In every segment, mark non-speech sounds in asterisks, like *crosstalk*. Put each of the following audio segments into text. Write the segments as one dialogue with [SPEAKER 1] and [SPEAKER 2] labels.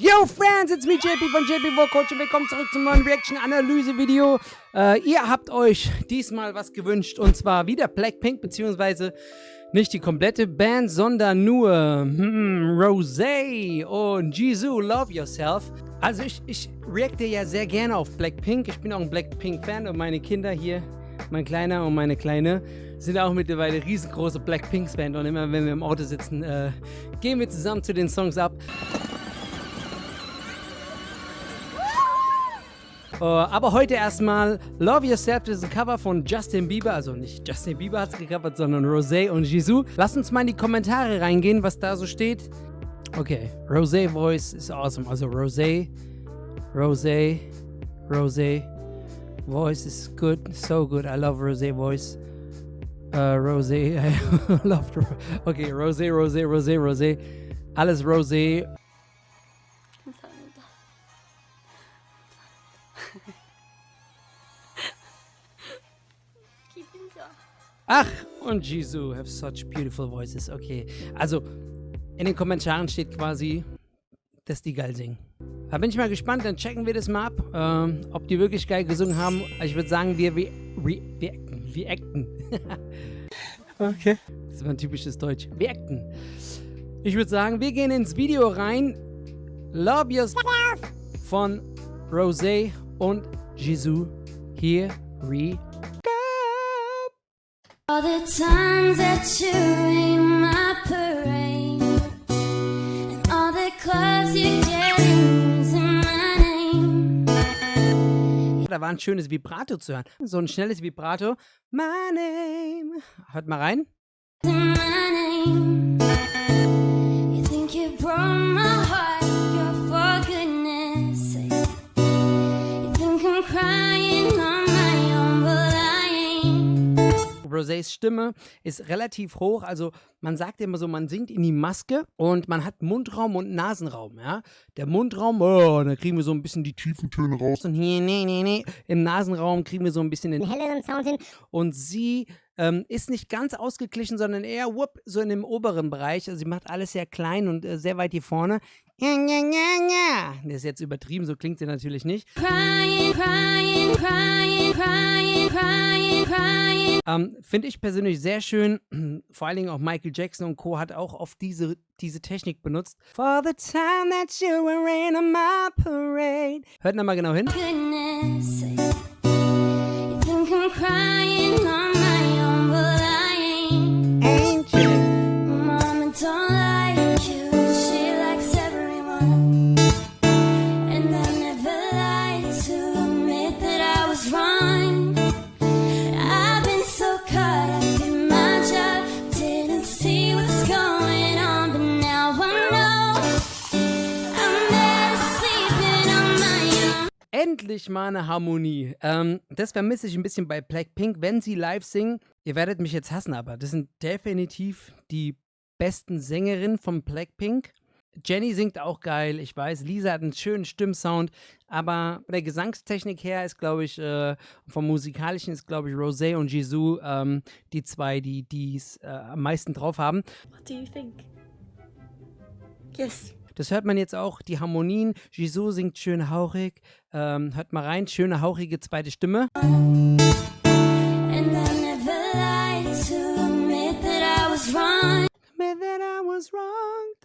[SPEAKER 1] Yo Friends, it's me JP von JP Coach und willkommen zurück zum neuen Reaction-Analyse-Video. Äh, ihr habt euch diesmal was gewünscht und zwar wieder Blackpink, beziehungsweise nicht die komplette Band, sondern nur hm, Rosé und Jisoo, Love Yourself. Also ich, ich reacte ja sehr gerne auf Blackpink. Ich bin auch ein Blackpink-Fan und meine Kinder hier, mein Kleiner und meine Kleine, sind auch mittlerweile riesengroße Blackpink-Fans und immer wenn wir im Auto sitzen, äh, gehen wir zusammen zu den Songs ab. Uh, aber heute erstmal Love Yourself das ist ein Cover von Justin Bieber. Also nicht Justin Bieber hat es gecovert, sondern Rosé und Jisoo. Lasst uns mal in die Kommentare reingehen, was da so steht. Okay, Rosé Voice ist awesome. Also Rosé, Rosé, Rosé Voice is good, so good. I love Rosé Voice. Uh, Rosé, *laughs* I love. Okay, Rosé, Rosé, Rosé, Rosé. Alles Rosé. Ach, und Jisoo have such beautiful voices. Okay, also in den Kommentaren steht quasi, dass die geil singen. Da bin ich mal gespannt, dann checken wir das mal ab, ähm, ob die wirklich geil gesungen haben. Ich würde sagen, wir, wir, wir, wir acten. Wir acten. *laughs*
[SPEAKER 2] Okay.
[SPEAKER 1] Das war ein typisches Deutsch. Wir acten. Ich würde sagen, wir gehen ins Video rein. Love Yourself von Rosé und Jisoo. Here we
[SPEAKER 3] All the times that you rain my parade And all the clubs you get using my name
[SPEAKER 1] Da war ein schönes Vibrato zu hören. So ein schnelles Vibrato. My name. Hört mal rein.
[SPEAKER 3] My name You think you broke my
[SPEAKER 1] Rosés Stimme ist relativ hoch. Also man sagt immer so, man singt in die Maske und man hat Mundraum und Nasenraum. Ja? Der Mundraum, oh, da kriegen wir so ein bisschen die tiefen Töne raus. Und hier, nee, nee, nee. Im Nasenraum kriegen wir so ein bisschen den helleren Sound hin. Und sie ähm, ist nicht ganz ausgeglichen, sondern eher whoop, so in dem oberen Bereich. Also sie macht alles sehr klein und äh, sehr weit hier vorne. Das ist jetzt übertrieben, so klingt sie natürlich nicht.
[SPEAKER 3] Crying, crying, crying, crying, crying, crying
[SPEAKER 1] Ähm, Finde ich persönlich sehr schön. *clears throat* Vor allen Dingen auch Michael Jackson und Co. hat auch oft diese, diese Technik benutzt. For the time that you were in my parade. Hört nochmal genau hin.
[SPEAKER 3] goodness. You think I'm crying
[SPEAKER 1] Endlich mal eine Harmonie. Ähm, das vermisse ich ein bisschen bei Blackpink, wenn sie live singen. Ihr werdet mich jetzt hassen, aber das sind definitiv die besten Sängerinnen von Blackpink. Jenny singt auch geil, ich weiß. Lisa hat einen schönen Stimmsound, aber von der Gesangstechnik her ist, glaube ich, äh, vom musikalischen ist, glaube ich, Rosé und Jisoo ähm, die zwei, die es äh, am meisten drauf haben.
[SPEAKER 4] What do you think? Yes.
[SPEAKER 1] Das hört man jetzt auch, die Harmonien. Jisoo singt schön hauchig. Ähm, hört mal rein, schöne hauchige zweite Stimme.
[SPEAKER 3] And.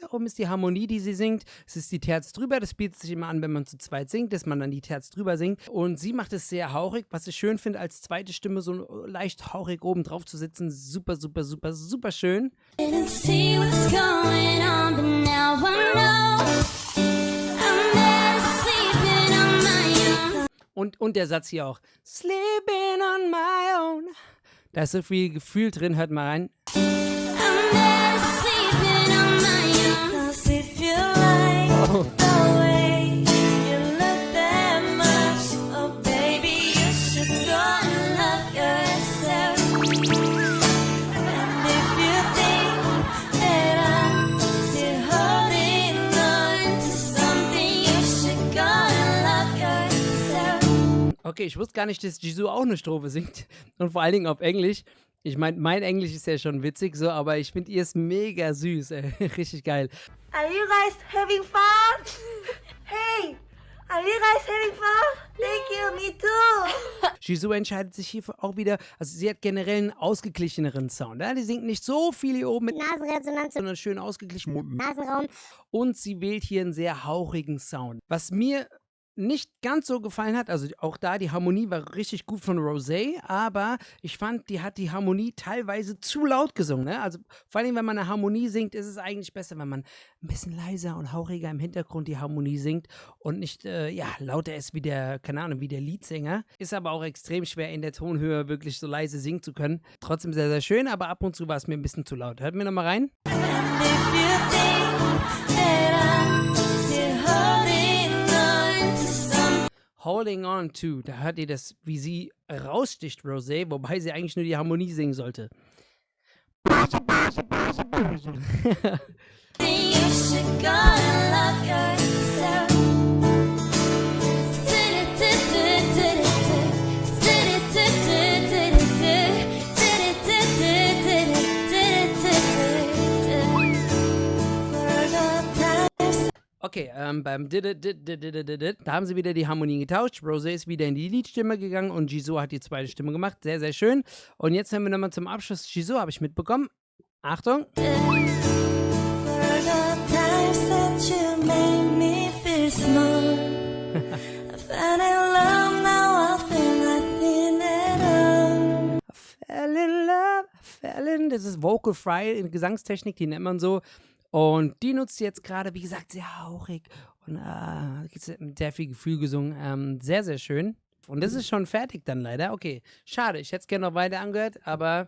[SPEAKER 1] Da oben ist die Harmonie, die sie singt. Es ist die Terz drüber. Das bietet sich immer an, wenn man zu zweit singt, dass man dann die Terz drüber singt. Und sie macht es sehr hauchig, was ich schön finde, als zweite Stimme so leicht hauchig oben drauf zu sitzen. Super, super, super, super schön.
[SPEAKER 3] Didn't see what's going
[SPEAKER 1] Und, und der Satz hier auch. Sleeping on my own. Da ist so viel Gefühl drin, hört mal rein. Okay, ich wusste gar nicht, dass Jisoo auch eine Strophe singt. Und vor allen Dingen auf Englisch. Ich meine, mein Englisch ist ja schon witzig so, aber ich finde ihr ist mega süß. Ey. *laughs* Richtig geil.
[SPEAKER 4] Are you guys having fun? Are you guys having fun? Thank you, me too.
[SPEAKER 1] Jisoo entscheidet sich hier auch wieder, also sie hat generell einen ausgeglicheneren Sound. Ja? Die singt nicht so viel hier oben mit
[SPEAKER 5] Nasenresonanz
[SPEAKER 1] sondern schön ausgeglichen.
[SPEAKER 5] Nasenraum.
[SPEAKER 1] Und sie wählt hier einen sehr hauchigen Sound. Was mir nicht ganz so gefallen hat, also auch da die Harmonie war richtig gut von Rosé, aber ich fand, die hat die Harmonie teilweise zu laut gesungen. Ne? Also vor allem, wenn man eine Harmonie singt, ist es eigentlich besser, wenn man ein bisschen leiser und hauchiger im Hintergrund die Harmonie singt und nicht, äh, ja, lauter ist wie der, keine Ahnung, wie der Leadsänger. Ist aber auch extrem schwer in der Tonhöhe wirklich so leise singen zu können. Trotzdem sehr, sehr schön, aber ab und zu war es mir ein bisschen zu laut. Hört mir nochmal rein.
[SPEAKER 3] Holding on to,
[SPEAKER 1] da hört ihr das, wie sie raussticht, Rosé, wobei sie eigentlich nur die Harmonie singen sollte. *laughs* *laughs* Okay, ähm, beim Did did, did, did, did, did, da haben sie wieder die Harmonien getauscht. Rosé ist wieder in die Liedstimme gegangen und Jisoo hat die zweite Stimme gemacht. Sehr, sehr schön. Und jetzt haben wir nochmal zum Abschluss Jisoo, habe ich mitbekommen. Achtung. *laughs*
[SPEAKER 3] Fell in love,
[SPEAKER 1] fell in. Das ist Vocal Fry in Gesangstechnik, die nennt man so. Und die nutzt sie jetzt gerade, wie gesagt, sehr hauchig und äh, mit sehr viel Gefühl gesungen. Ähm, sehr, sehr schön. Und das ist schon fertig dann leider. Okay, schade. Ich hätte es gerne noch weiter angehört, aber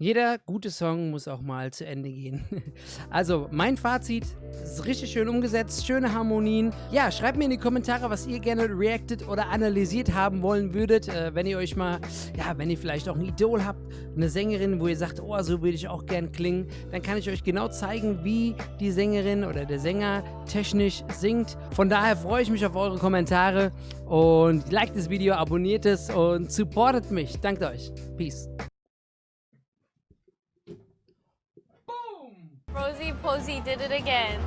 [SPEAKER 1] jeder gute Song muss auch mal zu Ende gehen. *laughs* Also, mein Fazit ist richtig schön umgesetzt, schöne Harmonien. Ja, schreibt mir in die Kommentare, was ihr gerne reacted oder analysiert haben wollen würdet. Äh, wenn ihr euch mal, ja, wenn ihr vielleicht auch ein Idol habt, eine Sängerin, wo ihr sagt, oh, so würde ich auch gern klingen, dann kann ich euch genau zeigen, wie die Sängerin oder der Sänger technisch singt. Von daher freue ich mich auf eure Kommentare und liked das Video, abonniert es und supportet mich. Dankt euch. Peace.
[SPEAKER 6] Did it again.